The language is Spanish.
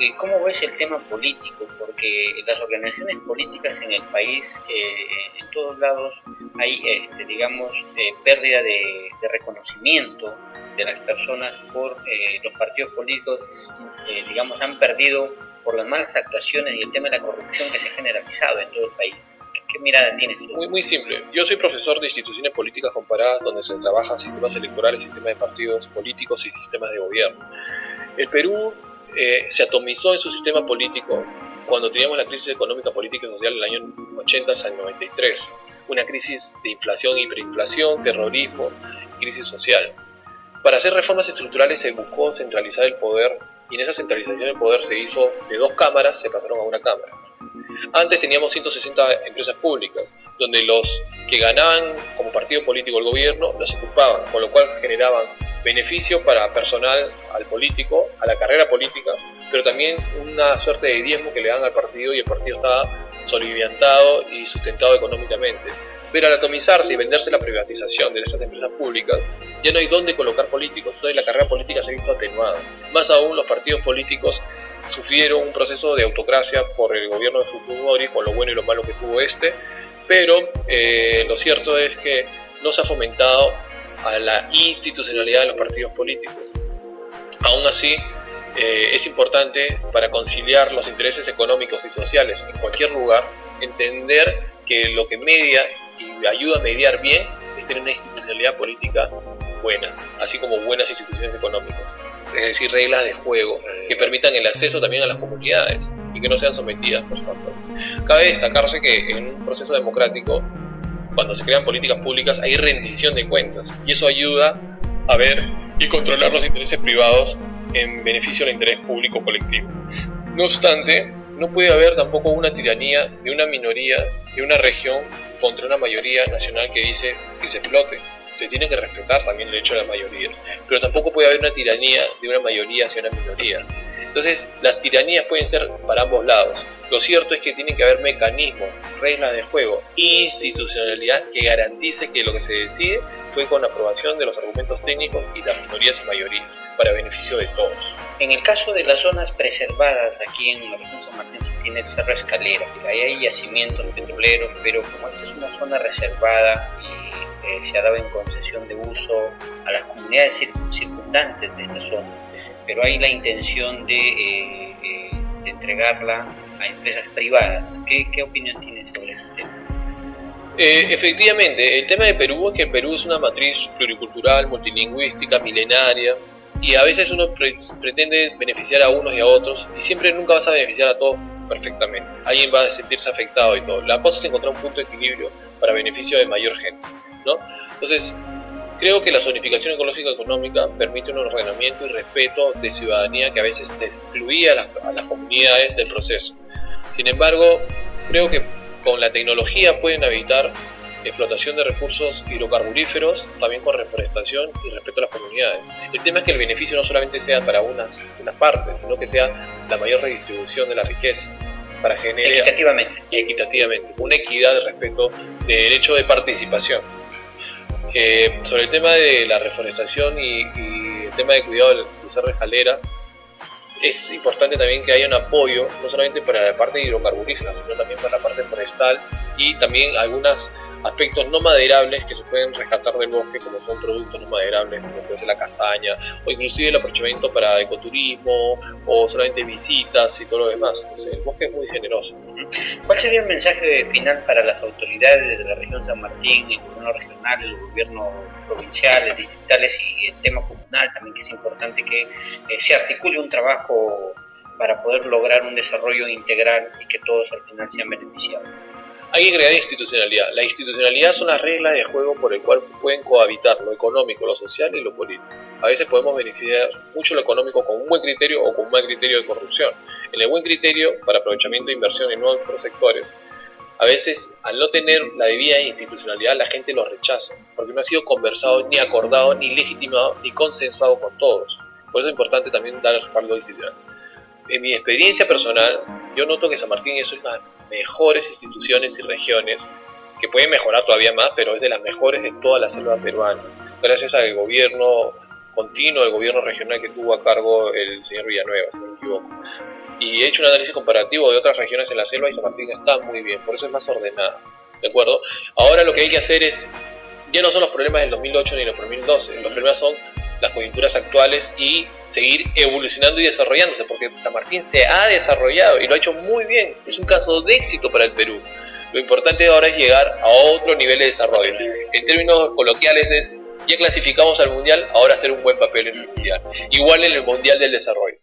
eh, ¿cómo ves el tema político? Porque las organizaciones políticas en el país, eh, en todos lados, hay, este, digamos, eh, pérdida de, reconocimiento de las personas por los partidos políticos, digamos, han perdido por las malas actuaciones y el tema de la corrupción que se ha generalizado en todo el país. ¿Qué, mirada tienes Muy, muy simple. Yo soy profesor de instituciones políticas comparadas donde se trabaja sistemas electorales, sistemas de partidos políticos y sistemas de gobierno. El Perú eh, se atomizó en su sistema político cuando teníamos la crisis económica, política y social en el año 80 hasta el 93. Una crisis de inflación, hiperinflación, terrorismo, crisis social. Para hacer reformas estructurales se buscó centralizar el poder y en esa centralización del poder se hizo de dos cámaras, se pasaron a una cámara. Antes teníamos 160 empresas públicas, donde los que ganaban como partido político el gobierno los ocupaban, con lo cual generaban beneficio para personal, al político, a la carrera política, pero también una suerte de diezmo que le dan al partido y el partido estaba soliviantado y sustentado económicamente. Pero al atomizarse y venderse la privatización de esas empresas públicas, ya no hay dónde colocar políticos, entonces la carrera política se ha visto atenuada. Más aún los partidos políticos sufrieron un proceso de autocracia por el gobierno de Fujimori, con lo bueno y lo malo que tuvo este, pero eh, lo cierto es que no se ha fomentado a la institucionalidad de los partidos políticos. Aún así, eh, es importante para conciliar los intereses económicos y sociales en cualquier lugar, entender que lo que media y ayuda a mediar bien es tener una institucionalidad política buena, así como buenas instituciones económicas, es decir, reglas de juego que permitan el acceso también a las comunidades y que no sean sometidas por factores. Cabe destacarse que en un proceso democrático cuando se crean políticas públicas hay rendición de cuentas y eso ayuda a ver y controlar los intereses privados en beneficio del interés público colectivo. No obstante, no puede haber tampoco una tiranía de una minoría de una región contra una mayoría nacional que dice que se explote. Se tiene que respetar también el derecho de las mayorías, pero tampoco puede haber una tiranía de una mayoría hacia una minoría. Entonces, las tiranías pueden ser para ambos lados. Lo cierto es que tienen que haber mecanismos, reglas de juego, institucionalidad que garantice que lo que se decide fue con aprobación de los argumentos técnicos y las minorías y mayorías, para beneficio de todos. En el caso de las zonas preservadas aquí en la región San Martín se tiene el Cerro Escalera, ahí hay yacimientos petroleros, pero como esta es una zona reservada y eh, se ha dado en concesión de uso a las comunidades circundantes de esta zona, pero hay la intención de, eh, eh, entregarla empresas privadas. ¿Qué, opinión tienes sobre este tema? Eh, efectivamente, el tema de Perú es que Perú es una matriz pluricultural, multilingüística, milenaria, y a veces uno pretende beneficiar a unos y a otros, y siempre nunca vas a beneficiar a todos perfectamente. Alguien va a sentirse afectado y todo. La cosa es encontrar un punto de equilibrio para beneficio de mayor gente, ¿no? Entonces, Creo que la zonificación ecológica económica permite un ordenamiento y respeto de ciudadanía que a veces excluía a las, comunidades del proceso. Sin embargo, creo que con la tecnología pueden evitar explotación de recursos hidrocarburíferos, también con reforestación y respeto a las comunidades. El tema es que el beneficio no solamente sea para unas, unas partes, sino que sea la mayor redistribución de la riqueza para generar equitativamente. equitativamente una equidad de respeto de derecho de participación que sobre el tema de la reforestación y, el tema de cuidado del cruzar de escalera, es importante también que haya un apoyo, no solamente para la parte hidrocarburífera, sino también para la parte forestal y también algunas aspectos no maderables que se pueden rescatar del bosque, como son productos no maderables, como puede ser la castaña, o inclusive el aprovechamiento para ecoturismo, o solamente visitas y todo lo demás. el bosque es muy generoso. ¿Cuál sería el mensaje final para las autoridades de la región San Martín, el gobierno regional, el gobierno provincial, distritales y el tema comunal también, que es importante que eh, se articule un trabajo para poder lograr un desarrollo integral y que todos al final sean beneficiados? Hay que crear institucionalidad. La institucionalidad son las reglas de juego por el cual pueden cohabitar lo económico, lo social y lo político. A veces podemos beneficiar mucho lo económico con un buen criterio o con un mal criterio de corrupción. En el buen criterio, para aprovechamiento de inversión en otros sectores, a veces al no tener la debida institucionalidad la gente lo rechaza, porque no ha sido conversado, ni acordado, ni legitimado, ni consensuado con todos. Por eso es importante también dar el respaldo institucional. En mi experiencia personal, yo noto que San Martín es una mejores instituciones y regiones, que pueden mejorar todavía más, pero es de las mejores de toda la selva peruana. Gracias al gobierno continuo del gobierno regional que tuvo a cargo el señor Villanueva, si no me equivoco. Y he hecho un análisis comparativo de otras regiones en la selva y San Martín está muy bien, por eso es más ordenada. ¿De acuerdo? Ahora lo que hay que hacer es, ya no son los problemas del 2008 ni los 2012, los problemas son las coyunturas actuales y seguir evolucionando y desarrollándose, porque San Martín se ha desarrollado y lo ha hecho muy bien, es un caso de éxito para el Perú. Lo importante ahora es llegar a otro nivel de desarrollo. En términos coloquiales es, ya clasificamos al Mundial, ahora hacer un buen papel en el Mundial. Igual en el Mundial del Desarrollo.